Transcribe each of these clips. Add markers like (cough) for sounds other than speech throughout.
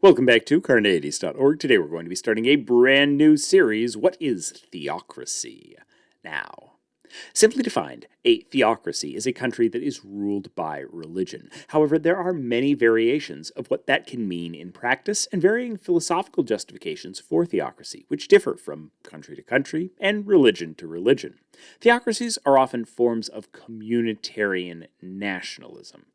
Welcome back to Carneades.org. Today we're going to be starting a brand new series, What is Theocracy? Now, simply defined, a theocracy is a country that is ruled by religion. However, there are many variations of what that can mean in practice and varying philosophical justifications for theocracy, which differ from country to country and religion to religion. Theocracies are often forms of communitarian nationalism.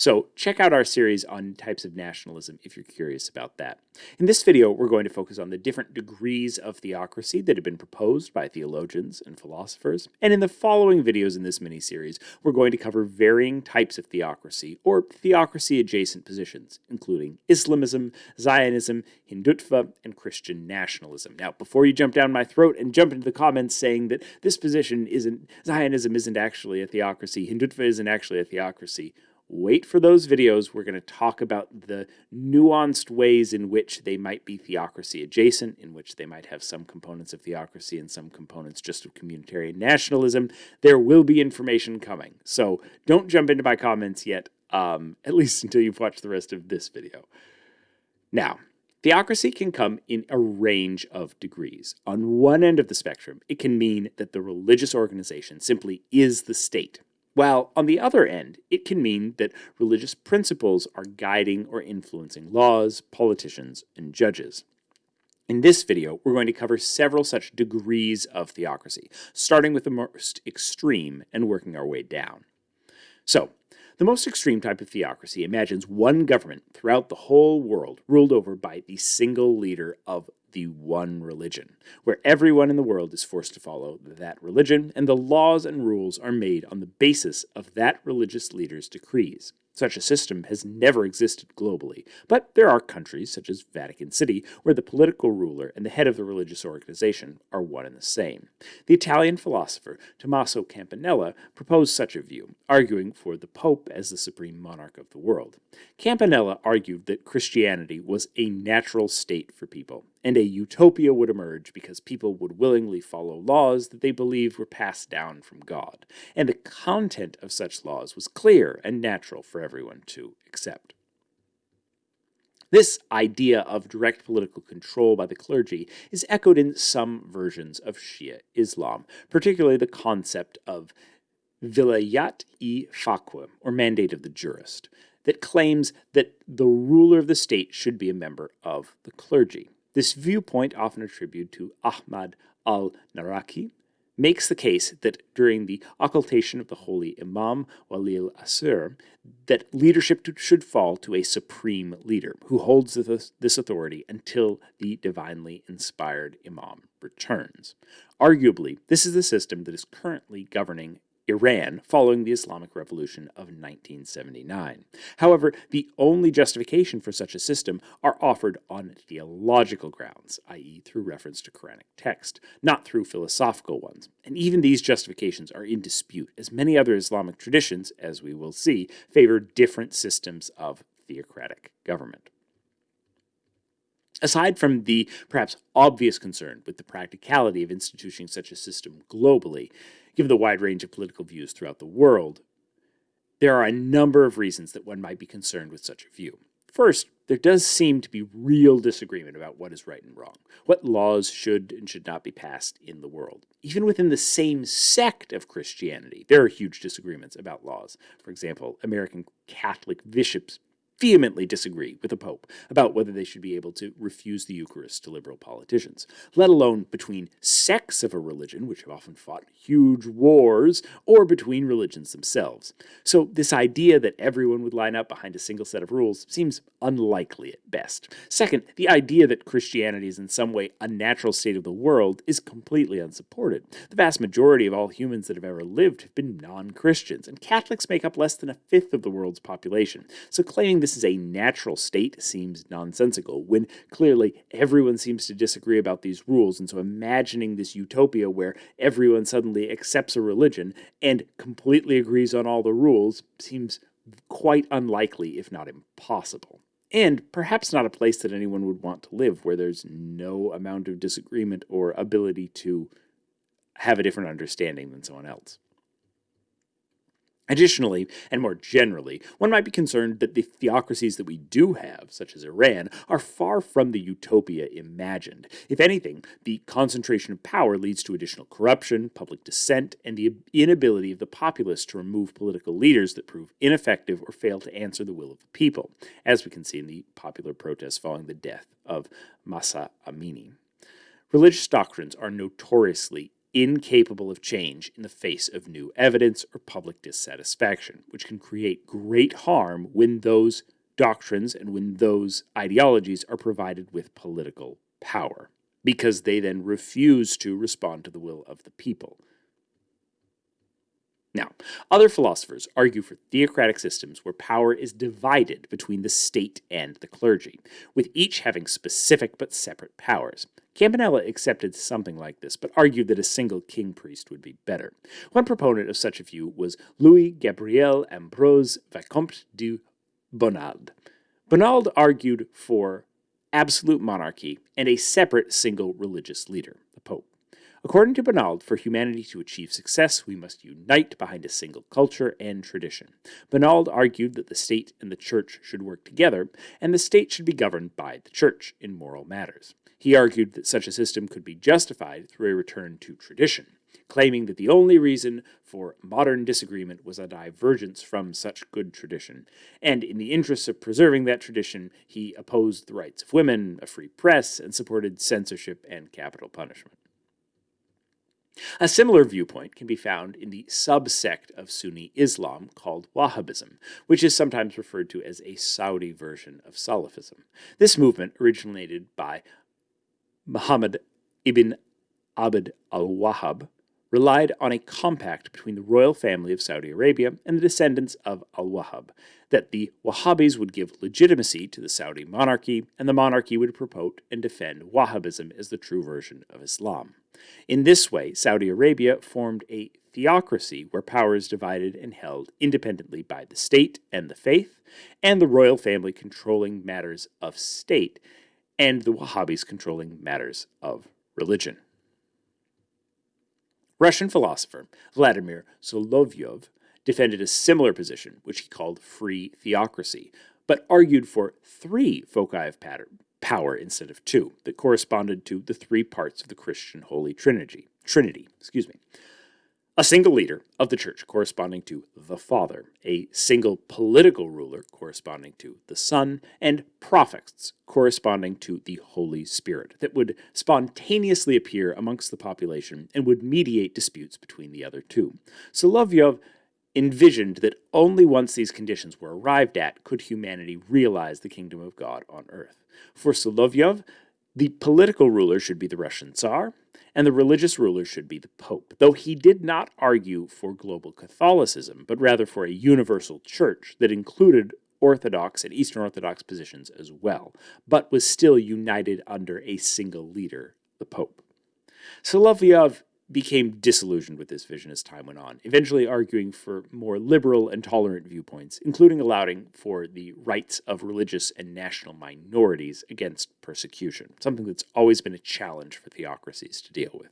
So check out our series on types of nationalism if you're curious about that. In this video, we're going to focus on the different degrees of theocracy that have been proposed by theologians and philosophers. And in the following videos in this mini-series, we're going to cover varying types of theocracy or theocracy-adjacent positions, including Islamism, Zionism, Hindutva, and Christian nationalism. Now, before you jump down my throat and jump into the comments saying that this position isn't, Zionism isn't actually a theocracy, Hindutva isn't actually a theocracy, wait for those videos. We're going to talk about the nuanced ways in which they might be theocracy adjacent, in which they might have some components of theocracy and some components just of communitarian nationalism. There will be information coming. So don't jump into my comments yet, um, (laughs) at least until you've watched the rest of this video. Now, Theocracy can come in a range of degrees. On one end of the spectrum, it can mean that the religious organization simply is the state, while on the other end, it can mean that religious principles are guiding or influencing laws, politicians, and judges. In this video, we're going to cover several such degrees of theocracy, starting with the most extreme and working our way down. So, the most extreme type of theocracy imagines one government throughout the whole world ruled over by the single leader of the one religion, where everyone in the world is forced to follow that religion, and the laws and rules are made on the basis of that religious leader's decrees. Such a system has never existed globally, but there are countries, such as Vatican City, where the political ruler and the head of the religious organization are one and the same. The Italian philosopher Tommaso Campanella proposed such a view, arguing for the Pope as the supreme monarch of the world. Campanella argued that Christianity was a natural state for people, and a utopia would emerge because people would willingly follow laws that they believed were passed down from God, and the content of such laws was clear and natural for everyone to accept. This idea of direct political control by the clergy is echoed in some versions of Shia Islam, particularly the concept of vilayat-i-faqih, or mandate of the jurist, that claims that the ruler of the state should be a member of the clergy. This viewpoint, often attributed to Ahmad al-Naraki, makes the case that during the occultation of the holy Imam Wali al-Asr, that leadership should fall to a supreme leader who holds this authority until the divinely inspired Imam returns. Arguably, this is the system that is currently governing Iran following the Islamic Revolution of 1979. However, the only justification for such a system are offered on theological grounds, i.e. through reference to Quranic text, not through philosophical ones. And even these justifications are in dispute, as many other Islamic traditions, as we will see, favor different systems of theocratic government. Aside from the perhaps obvious concern with the practicality of instituting such a system globally, given the wide range of political views throughout the world, there are a number of reasons that one might be concerned with such a view. First, there does seem to be real disagreement about what is right and wrong, what laws should and should not be passed in the world. Even within the same sect of Christianity, there are huge disagreements about laws. For example, American Catholic bishops vehemently disagree with the Pope about whether they should be able to refuse the Eucharist to liberal politicians, let alone between sects of a religion, which have often fought huge wars, or between religions themselves. So this idea that everyone would line up behind a single set of rules seems unlikely at best. Second, the idea that Christianity is in some way a natural state of the world is completely unsupported. The vast majority of all humans that have ever lived have been non-Christians, and Catholics make up less than a fifth of the world's population. So claiming this this is a natural state seems nonsensical, when clearly everyone seems to disagree about these rules, and so imagining this utopia where everyone suddenly accepts a religion and completely agrees on all the rules seems quite unlikely, if not impossible. And perhaps not a place that anyone would want to live, where there's no amount of disagreement or ability to have a different understanding than someone else. Additionally, and more generally, one might be concerned that the theocracies that we do have, such as Iran, are far from the utopia imagined. If anything, the concentration of power leads to additional corruption, public dissent, and the inability of the populace to remove political leaders that prove ineffective or fail to answer the will of the people, as we can see in the popular protests following the death of Mahsa Amini. Religious doctrines are notoriously incapable of change in the face of new evidence or public dissatisfaction, which can create great harm when those doctrines and when those ideologies are provided with political power, because they then refuse to respond to the will of the people. Now, other philosophers argue for theocratic systems where power is divided between the state and the clergy, with each having specific but separate powers. Campanella accepted something like this, but argued that a single king priest would be better. One proponent of such a view was Louis Gabriel Ambroise Vicomte de Bonald. Bonald argued for absolute monarchy and a separate single religious leader, the Pope. According to Bonald, for humanity to achieve success, we must unite behind a single culture and tradition. Bonald argued that the state and the church should work together, and the state should be governed by the church in moral matters. He argued that such a system could be justified through a return to tradition, claiming that the only reason for modern disagreement was a divergence from such good tradition, and in the interests of preserving that tradition, he opposed the rights of women, a free press, and supported censorship and capital punishment. A similar viewpoint can be found in the subsect of Sunni Islam called Wahhabism, which is sometimes referred to as a Saudi version of Salafism. This movement originated by Muhammad ibn Abd al-Wahhab, relied on a compact between the royal family of Saudi Arabia and the descendants of al-Wahhab, that the Wahhabis would give legitimacy to the Saudi monarchy, and the monarchy would promote and defend Wahhabism as the true version of Islam. In this way, Saudi Arabia formed a theocracy where power is divided and held independently by the state and the faith, and the royal family controlling matters of state, and the Wahhabis controlling matters of religion. Russian philosopher Vladimir Solovyov defended a similar position, which he called free theocracy, but argued for three foci of power instead of two, that corresponded to the three parts of the Christian Holy Trinity. Trinity, excuse me a single leader of the church corresponding to the Father, a single political ruler corresponding to the Son, and prophets corresponding to the Holy Spirit that would spontaneously appear amongst the population and would mediate disputes between the other two. Solovyov envisioned that only once these conditions were arrived at could humanity realize the kingdom of God on earth. For Solovyov, the political ruler should be the Russian Tsar, and the religious ruler should be the Pope, though he did not argue for global Catholicism, but rather for a universal church that included Orthodox and Eastern Orthodox positions as well, but was still united under a single leader, the Pope. Solovyov became disillusioned with this vision as time went on, eventually arguing for more liberal and tolerant viewpoints, including allowing for the rights of religious and national minorities against persecution, something that's always been a challenge for theocracies to deal with.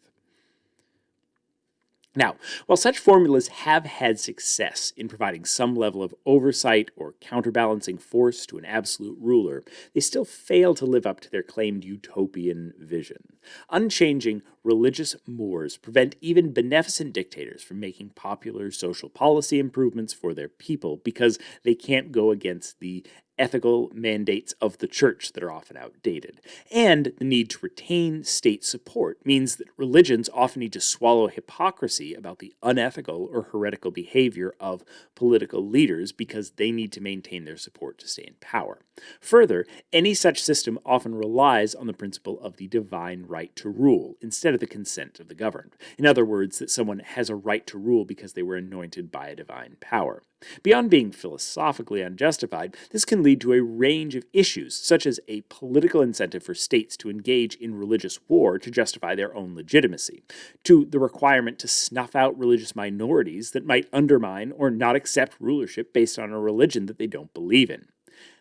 Now, while such formulas have had success in providing some level of oversight or counterbalancing force to an absolute ruler, they still fail to live up to their claimed utopian vision. Unchanging religious mores prevent even beneficent dictators from making popular social policy improvements for their people because they can't go against the ethical mandates of the church that are often outdated. And the need to retain state support means that religions often need to swallow hypocrisy about the unethical or heretical behavior of political leaders because they need to maintain their support to stay in power. Further, any such system often relies on the principle of the divine right to rule instead of the consent of the governed. In other words, that someone has a right to rule because they were anointed by a divine power. Beyond being philosophically unjustified, this can lead to a range of issues, such as a political incentive for states to engage in religious war to justify their own legitimacy, to the requirement to snuff out religious minorities that might undermine or not accept rulership based on a religion that they don't believe in.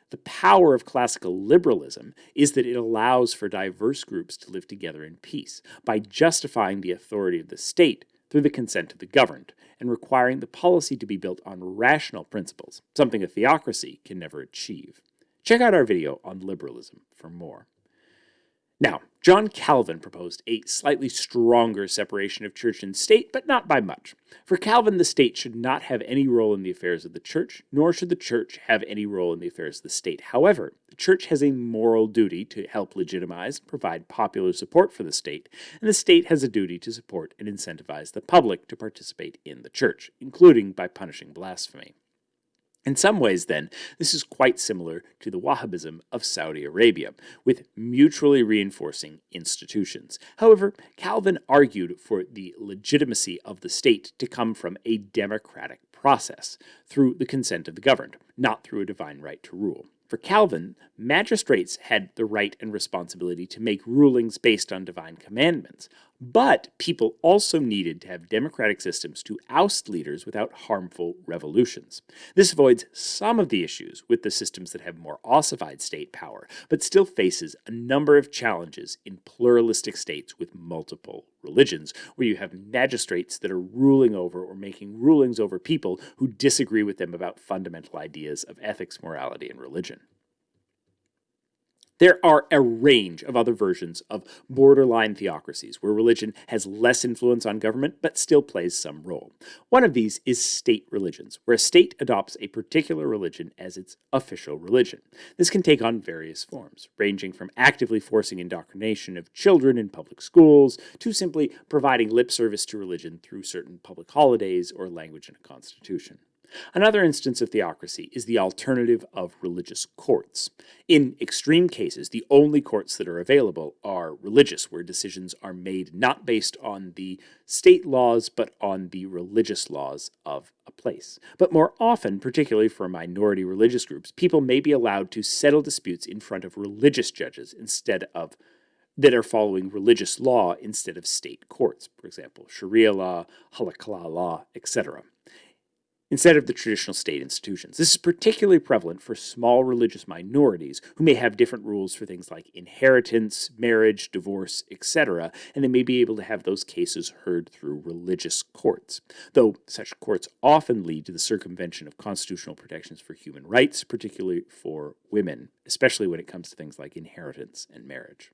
The power of classical liberalism is that it allows for diverse groups to live together in peace by justifying the authority of the state through the consent of the governed, and requiring the policy to be built on rational principles, something a theocracy can never achieve. Check out our video on liberalism for more. Now, John Calvin proposed a slightly stronger separation of church and state, but not by much. For Calvin, the state should not have any role in the affairs of the church, nor should the church have any role in the affairs of the state. However, the church has a moral duty to help legitimize and provide popular support for the state, and the state has a duty to support and incentivize the public to participate in the church, including by punishing blasphemy. In some ways, then, this is quite similar to the Wahhabism of Saudi Arabia, with mutually reinforcing institutions. However, Calvin argued for the legitimacy of the state to come from a democratic process, through the consent of the governed, not through a divine right to rule. For Calvin, magistrates had the right and responsibility to make rulings based on divine commandments, but people also needed to have democratic systems to oust leaders without harmful revolutions. This avoids some of the issues with the systems that have more ossified state power, but still faces a number of challenges in pluralistic states with multiple religions, where you have magistrates that are ruling over or making rulings over people who disagree with them about fundamental ideas of ethics, morality, and religion. There are a range of other versions of borderline theocracies where religion has less influence on government but still plays some role. One of these is state religions, where a state adopts a particular religion as its official religion. This can take on various forms, ranging from actively forcing indoctrination of children in public schools to simply providing lip service to religion through certain public holidays or language in a constitution. Another instance of theocracy is the alternative of religious courts. In extreme cases, the only courts that are available are religious, where decisions are made not based on the state laws, but on the religious laws of a place. But more often, particularly for minority religious groups, people may be allowed to settle disputes in front of religious judges instead of that are following religious law instead of state courts, for example, Sharia law, halakha law, etc instead of the traditional state institutions. This is particularly prevalent for small religious minorities who may have different rules for things like inheritance, marriage, divorce, etc., and they may be able to have those cases heard through religious courts, though such courts often lead to the circumvention of constitutional protections for human rights, particularly for women, especially when it comes to things like inheritance and marriage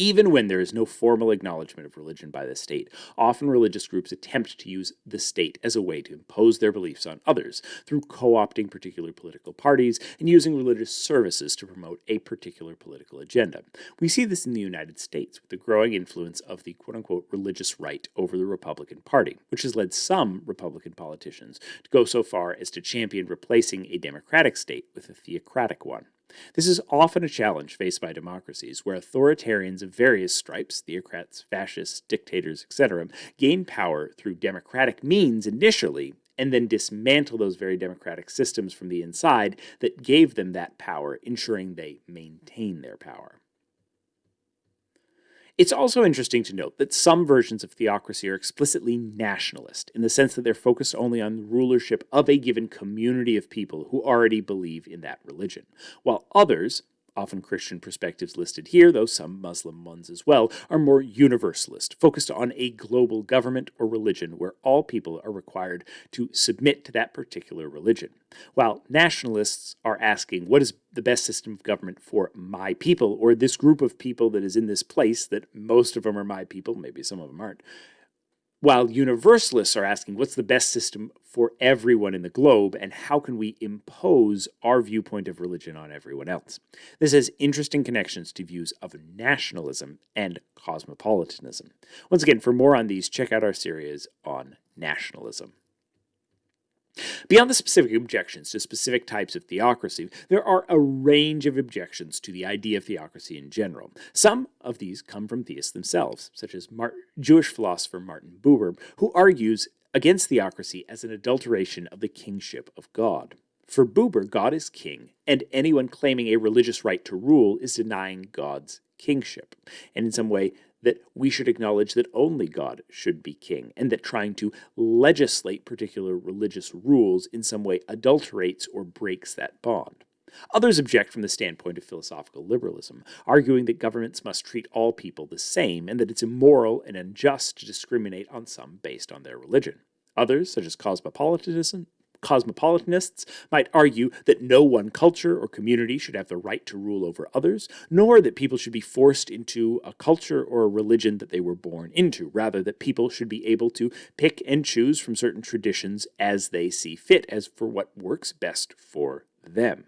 even when there is no formal acknowledgement of religion by the state. Often religious groups attempt to use the state as a way to impose their beliefs on others through co-opting particular political parties and using religious services to promote a particular political agenda. We see this in the United States with the growing influence of the quote-unquote religious right over the Republican Party, which has led some Republican politicians to go so far as to champion replacing a democratic state with a theocratic one. This is often a challenge faced by democracies, where authoritarians of various stripes, theocrats, fascists, dictators, etc., gain power through democratic means initially, and then dismantle those very democratic systems from the inside that gave them that power, ensuring they maintain their power. It's also interesting to note that some versions of theocracy are explicitly nationalist, in the sense that they're focused only on the rulership of a given community of people who already believe in that religion, while others, often Christian perspectives listed here, though some Muslim ones as well, are more universalist, focused on a global government or religion where all people are required to submit to that particular religion. While nationalists are asking, what is the best system of government for my people, or this group of people that is in this place, that most of them are my people, maybe some of them aren't, while universalists are asking what's the best system for everyone in the globe and how can we impose our viewpoint of religion on everyone else. This has interesting connections to views of nationalism and cosmopolitanism. Once again, for more on these, check out our series on nationalism. Beyond the specific objections to specific types of theocracy, there are a range of objections to the idea of theocracy in general. Some of these come from theists themselves, such as Mar Jewish philosopher Martin Buber, who argues against theocracy as an adulteration of the kingship of God. For Buber, God is king, and anyone claiming a religious right to rule is denying God's kingship. And in some way, that we should acknowledge that only God should be king, and that trying to legislate particular religious rules in some way adulterates or breaks that bond. Others object from the standpoint of philosophical liberalism, arguing that governments must treat all people the same and that it's immoral and unjust to discriminate on some based on their religion. Others, such as cosmopolitanism, cosmopolitanists might argue that no one culture or community should have the right to rule over others, nor that people should be forced into a culture or a religion that they were born into, rather that people should be able to pick and choose from certain traditions as they see fit, as for what works best for them.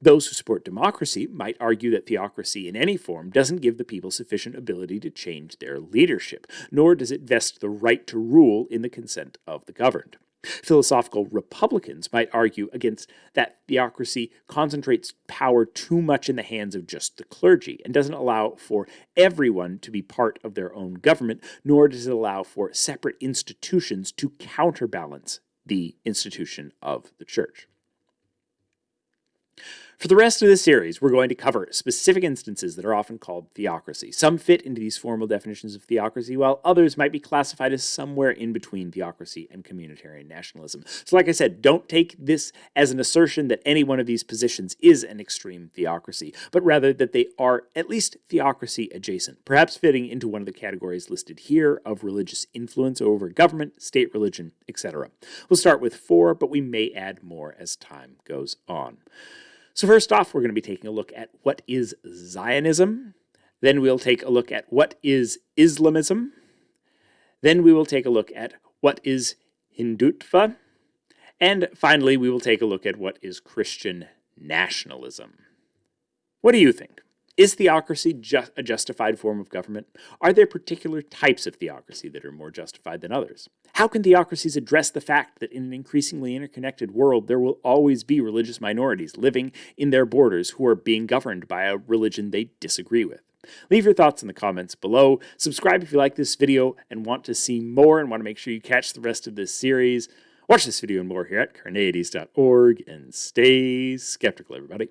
Those who support democracy might argue that theocracy in any form doesn't give the people sufficient ability to change their leadership, nor does it vest the right to rule in the consent of the governed. Philosophical Republicans might argue against that theocracy concentrates power too much in the hands of just the clergy and doesn't allow for everyone to be part of their own government, nor does it allow for separate institutions to counterbalance the institution of the church. For the rest of this series, we're going to cover specific instances that are often called theocracy. Some fit into these formal definitions of theocracy, while others might be classified as somewhere in between theocracy and communitarian nationalism. So like I said, don't take this as an assertion that any one of these positions is an extreme theocracy, but rather that they are at least theocracy adjacent, perhaps fitting into one of the categories listed here of religious influence over government, state religion, etc. We'll start with four, but we may add more as time goes on. So first off, we're going to be taking a look at what is Zionism. Then we'll take a look at what is Islamism. Then we will take a look at what is Hindutva. And finally, we will take a look at what is Christian nationalism. What do you think? Is theocracy a justified form of government? Are there particular types of theocracy that are more justified than others? How can theocracies address the fact that in an increasingly interconnected world, there will always be religious minorities living in their borders who are being governed by a religion they disagree with? Leave your thoughts in the comments below. Subscribe if you like this video and want to see more and want to make sure you catch the rest of this series. Watch this video and more here at carneades.org and stay skeptical, everybody.